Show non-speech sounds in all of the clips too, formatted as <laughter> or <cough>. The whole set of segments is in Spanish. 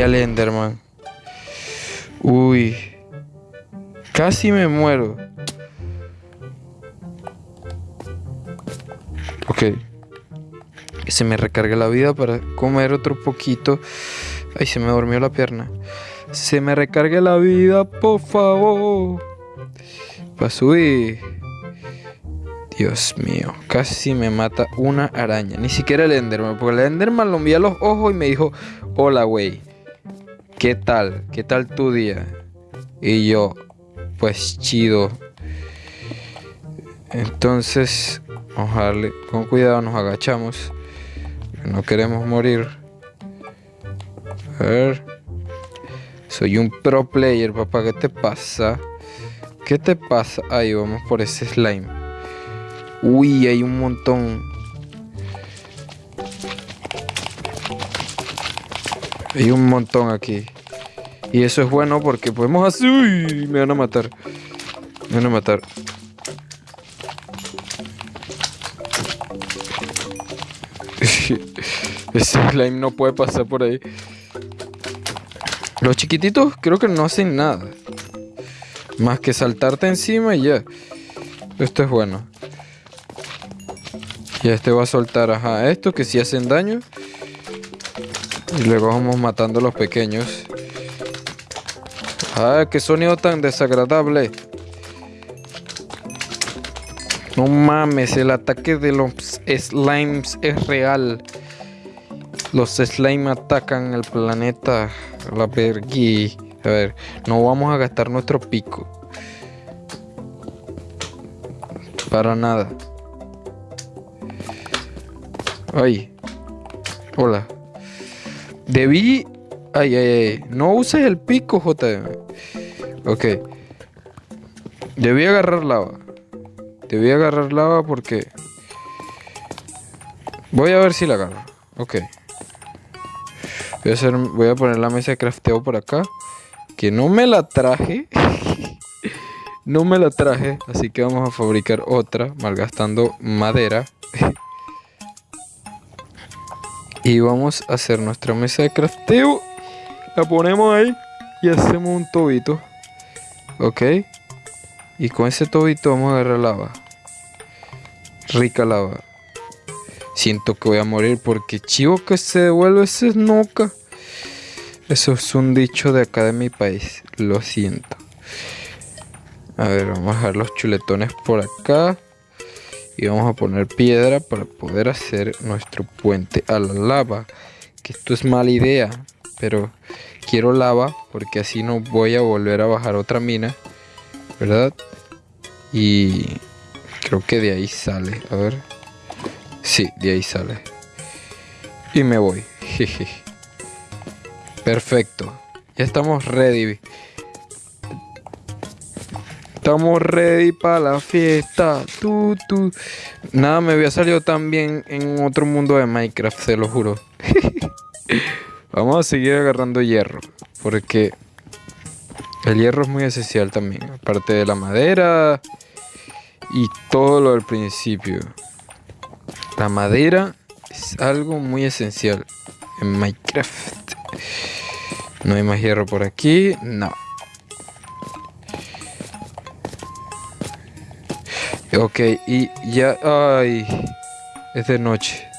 vi al Enderman. Uy. Casi me muero. Ok. Se me recargue la vida para comer otro poquito. Ay, se me durmió la pierna. Se me recargue la vida, por favor. Para subir. Dios mío, casi me mata una araña. Ni siquiera el Enderman, porque el Enderman lo envía a los ojos y me dijo, hola, güey. ¿Qué tal? ¿Qué tal tu día? Y yo, pues chido. Entonces, darle con cuidado, nos agachamos. No queremos morir. A ver. Soy un pro player, papá. ¿Qué te pasa? ¿Qué te pasa? Ahí vamos por ese slime. Uy, hay un montón. Hay un montón aquí. Y eso es bueno porque podemos hacer... Uy, me van a matar. Me van a matar. <laughs> Ese slime no puede pasar por ahí. Los chiquititos creo que no hacen nada. Más que saltarte encima y ya. Esto es bueno. Y este va a soltar, ajá, esto que sí hacen daño. Y luego vamos matando a los pequeños. Ah, qué sonido tan desagradable. No mames, el ataque de los slimes es real. Los slime atacan el planeta. La pergui. A ver, no vamos a gastar nuestro pico. Para nada. Ay. Hola. Debí... Ay, ay, ay. No uses el pico, JM. Ok. Debí agarrar lava. Debí agarrar lava porque... Voy a ver si la agarro. Ok. Voy a, hacer, voy a poner la mesa de crafteo por acá. Que no me la traje. <laughs> no me la traje. Así que vamos a fabricar otra. Malgastando madera. <laughs> y vamos a hacer nuestra mesa de crafteo. La ponemos ahí. Y hacemos un tobito. Ok. Y con ese tobito vamos a agarrar lava. Rica lava. Siento que voy a morir porque chivo que se devuelve ese noca. Eso es un dicho de acá de mi país. Lo siento. A ver, vamos a dejar los chuletones por acá. Y vamos a poner piedra para poder hacer nuestro puente a la lava. Que esto es mala idea. Pero quiero lava porque así no voy a volver a bajar otra mina. ¿Verdad? Y creo que de ahí sale. A ver. Sí, de ahí sale. Y me voy. <laughs> Perfecto. Ya estamos ready. Estamos ready para la fiesta. Tú, tú. Nada me había salido tan bien en otro mundo de Minecraft, se lo juro. <laughs> Vamos a seguir agarrando hierro. Porque el hierro es muy esencial también. Aparte de la madera y todo lo del principio. La madera es algo muy esencial en Minecraft. No hay más hierro por aquí. No. Ok, y ya... Ay, es de noche.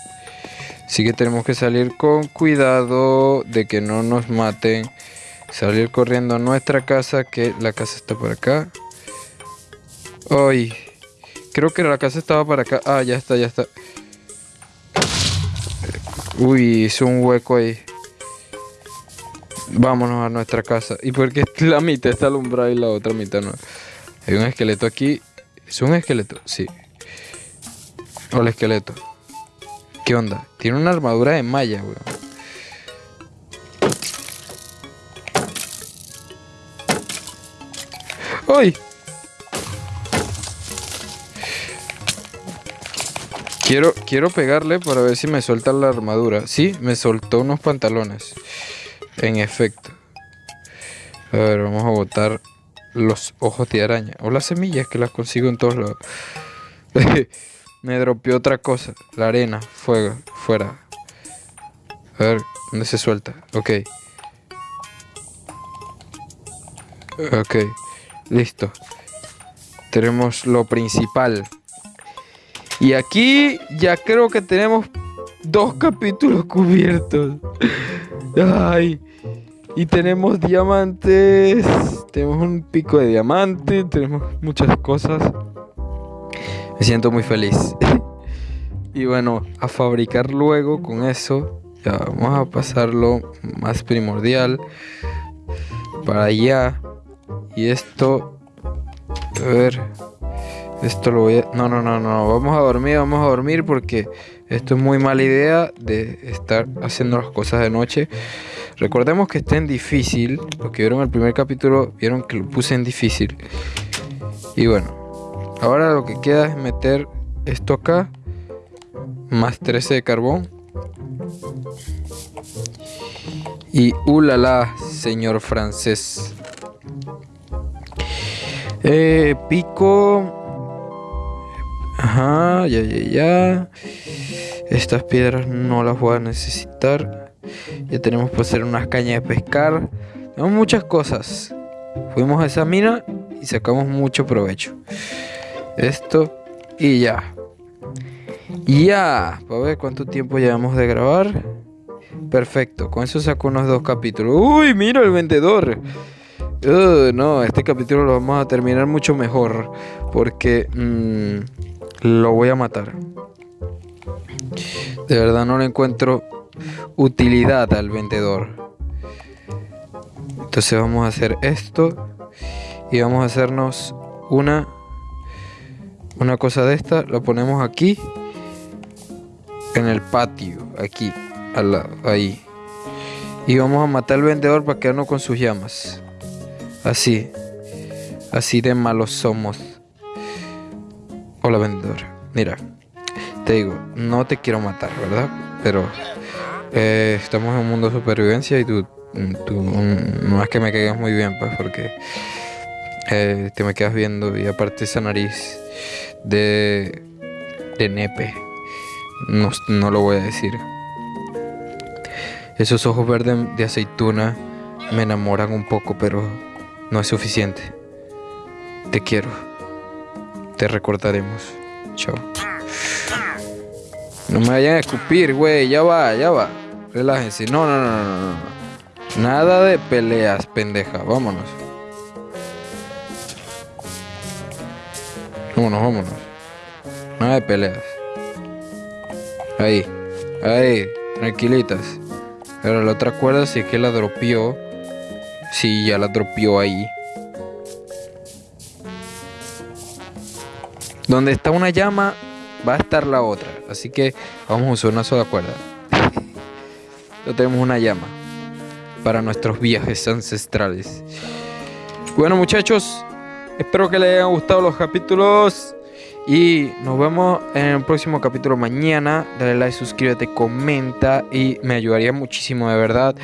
Así que tenemos que salir con cuidado de que no nos maten. Salir corriendo a nuestra casa, que la casa está por acá. Ay, creo que la casa estaba para acá. Ah, ya está, ya está. Uy, hizo un hueco ahí. Vámonos a nuestra casa. ¿Y porque <laughs> la mitad está alumbrada y la otra mitad no? Hay un esqueleto aquí. ¿Es un esqueleto? Sí. Hola, esqueleto. ¿Qué onda? Tiene una armadura de malla, weón. ¡Ay! Quiero, quiero pegarle para ver si me suelta la armadura. Sí, me soltó unos pantalones. En efecto. A ver, vamos a botar los ojos de araña. O las semillas que las consigo en todos lados. <laughs> me dropeó otra cosa. La arena. Fuego. Fuera. A ver, ¿dónde se suelta? Ok. Ok, listo. Tenemos lo principal. Y aquí ya creo que tenemos dos capítulos cubiertos. Ay. Y tenemos diamantes. Tenemos un pico de diamante. Tenemos muchas cosas. Me siento muy feliz. <laughs> y bueno, a fabricar luego con eso. Ya vamos a pasarlo más primordial. Para allá. Y esto. A ver. Esto lo voy a... No, no, no, no. Vamos a dormir, vamos a dormir porque esto es muy mala idea de estar haciendo las cosas de noche. Recordemos que está en difícil. Los que vieron el primer capítulo vieron que lo puse en difícil. Y bueno. Ahora lo que queda es meter esto acá. Más 13 de carbón. Y ulala, señor francés. Eh, pico. Ajá, ya, ya, ya. Estas piedras no las voy a necesitar. Ya tenemos que hacer unas cañas de pescar. Tenemos muchas cosas. Fuimos a esa mina y sacamos mucho provecho. Esto y ya. Ya. Para ver cuánto tiempo llevamos de grabar. Perfecto. Con eso saco unos dos capítulos. Uy, mira el vendedor. No, este capítulo lo vamos a terminar mucho mejor. Porque... Mmm, lo voy a matar. De verdad no le encuentro utilidad al vendedor. Entonces vamos a hacer esto y vamos a hacernos una una cosa de esta, lo ponemos aquí en el patio, aquí, al lado, ahí. Y vamos a matar al vendedor para quedarnos con sus llamas. Así. Así de malos somos. Hola vendedor, mira, te digo, no te quiero matar, ¿verdad? Pero eh, estamos en un mundo de supervivencia y tú, tú no es que me caigas muy bien, pues, porque eh, te me quedas viendo y aparte esa nariz de, de nepe, no, no lo voy a decir. Esos ojos verdes de aceituna me enamoran un poco, pero no es suficiente. Te quiero. Te recordaremos. Chao. No me vayan a escupir, güey. Ya va, ya va. Relájense. No, no, no, no, no. Nada de peleas, pendeja. Vámonos. Vámonos, vámonos. Nada de peleas. Ahí. Ahí. Tranquilitas. Ahora la otra cuerda es que la dropió. Sí, ya la dropió ahí. Donde está una llama, va a estar la otra. Así que vamos a usar una sola cuerda. <laughs> ya tenemos una llama para nuestros viajes ancestrales. Bueno muchachos, espero que les hayan gustado los capítulos. Y nos vemos en el próximo capítulo mañana. Dale like, suscríbete, comenta y me ayudaría muchísimo de verdad.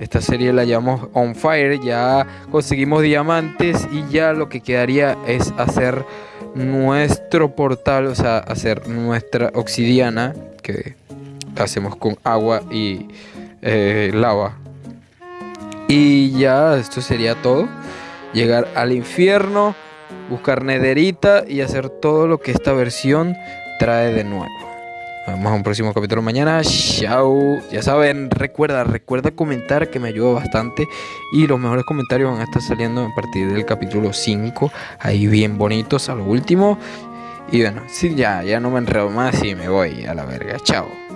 Esta serie la llamamos On Fire. Ya conseguimos diamantes y ya lo que quedaría es hacer nuestro portal, o sea, hacer nuestra obsidiana que hacemos con agua y eh, lava. Y ya esto sería todo. Llegar al infierno, buscar nederita y hacer todo lo que esta versión trae de nuevo. Vamos a un próximo capítulo mañana. Chao. Ya saben, recuerda, recuerda comentar que me ayuda bastante. Y los mejores comentarios van a estar saliendo a partir del capítulo 5. Ahí bien bonitos a lo último. Y bueno, sí, ya, ya no me enredo más y me voy a la verga. Chao.